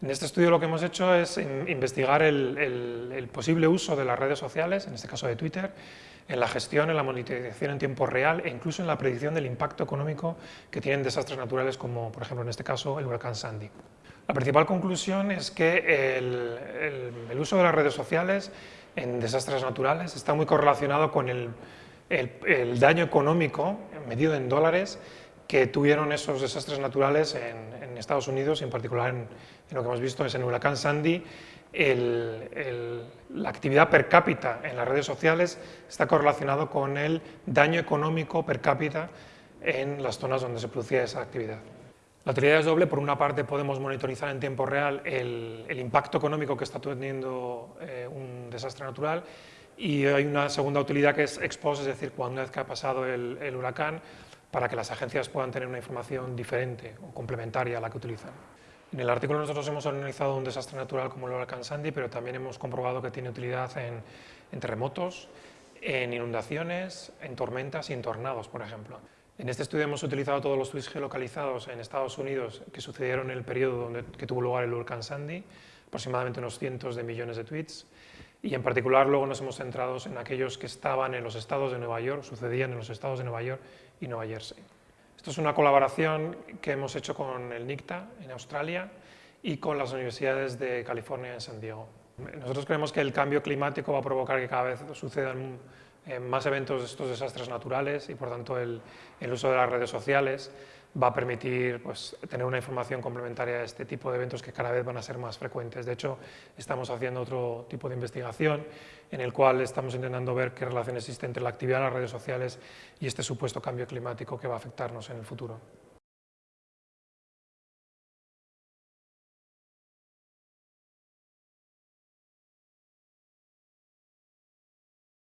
En este estudio lo que hemos hecho es investigar el, posible uso de las redes sociales, en este caso de Twitter, en la gestión, en la monitorización en tiempo real e incluso en la predicción del impacto económico que tienen desastres naturales como, por ejemplo, en este caso, el huracán Sandy. La principal conclusión es que el, uso de las redes sociales en desastres naturales está muy correlacionado con el, daño económico medido en dólares que tuvieron esos desastres naturales en, Estados Unidos, y en particular en, lo que hemos visto es en el huracán Sandy, la actividad per cápita en las redes sociales está correlacionado con el daño económico per cápita en las zonas donde se producía esa actividad. La utilidad es doble, por una parte podemos monitorizar en tiempo real el, impacto económico que está teniendo eh, un desastre natural. Y hay una segunda utilidad que es ex es decir, cuando una vez que ha pasado el huracán, para que las agencias puedan tener una información diferente o complementaria a la que utilizan. En el artículo nosotros hemos analizado un desastre natural como el huracán Sandy, pero también hemos comprobado que tiene utilidad en, terremotos, en inundaciones, en tormentas y en tornados, por ejemplo. En este estudio hemos utilizado todos los tweets geolocalizados en Estados Unidos que sucedieron en el periodo donde, tuvo lugar el huracán Sandy, aproximadamente unos cientos de millones de tweets, y en particular luego nos hemos centrado en aquellos que estaban en los estados de Nueva York, sucedían en los estados de Nueva York y Nueva Jersey. Esto es una colaboración que hemos hecho con el NICTA en Australia y con las universidades de California en San Diego. Nosotros creemos que el cambio climático va a provocar que cada vez sucedan más eventos de estos desastres naturales y por tanto el, el uso de las redes sociales va a permitir pues, tener una información complementaria a este tipo de eventos que cada vez van a ser más frecuentes. De hecho, estamos haciendo otro tipo de investigación en el cual estamos intentando ver qué relación existe entre la actividad en las redes sociales y este supuesto cambio climático que va a afectarnos en el futuro.